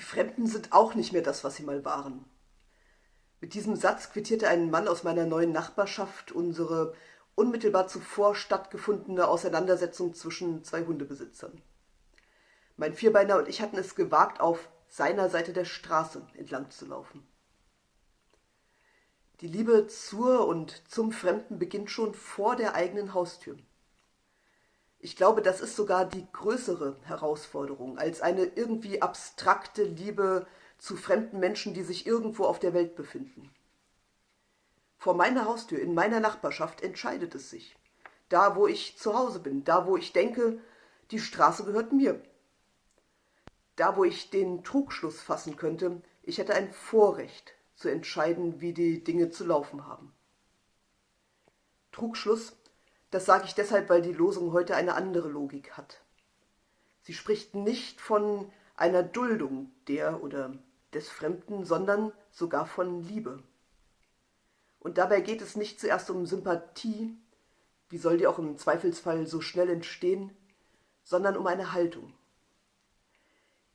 Fremden sind auch nicht mehr das, was sie mal waren. Mit diesem Satz quittierte ein Mann aus meiner neuen Nachbarschaft unsere unmittelbar zuvor stattgefundene Auseinandersetzung zwischen zwei Hundebesitzern. Mein Vierbeiner und ich hatten es gewagt, auf seiner Seite der Straße entlang zu laufen. Die Liebe zur und zum Fremden beginnt schon vor der eigenen Haustür. Ich glaube, das ist sogar die größere Herausforderung als eine irgendwie abstrakte Liebe zu fremden Menschen, die sich irgendwo auf der Welt befinden. Vor meiner Haustür, in meiner Nachbarschaft entscheidet es sich. Da, wo ich zu Hause bin, da, wo ich denke, die Straße gehört mir. Da, wo ich den Trugschluss fassen könnte, ich hätte ein Vorrecht zu entscheiden, wie die Dinge zu laufen haben. Trugschluss das sage ich deshalb, weil die Losung heute eine andere Logik hat. Sie spricht nicht von einer Duldung der oder des Fremden, sondern sogar von Liebe. Und dabei geht es nicht zuerst um Sympathie, wie soll die auch im Zweifelsfall so schnell entstehen, sondern um eine Haltung.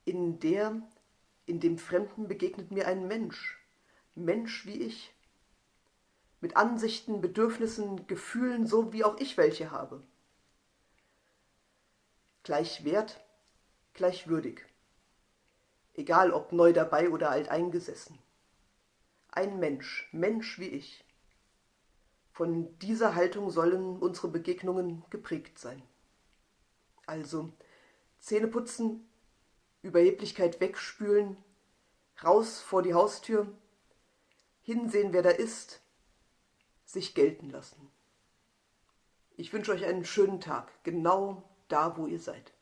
In der, in dem Fremden begegnet mir ein Mensch, Mensch wie ich, mit Ansichten, Bedürfnissen, Gefühlen, so wie auch ich welche habe. Gleich wert, gleich würdig. Egal ob neu dabei oder alt eingesessen. Ein Mensch, Mensch wie ich. Von dieser Haltung sollen unsere Begegnungen geprägt sein. Also Zähne putzen, Überheblichkeit wegspülen, raus vor die Haustür, hinsehen, wer da ist, sich gelten lassen. Ich wünsche euch einen schönen Tag, genau da, wo ihr seid.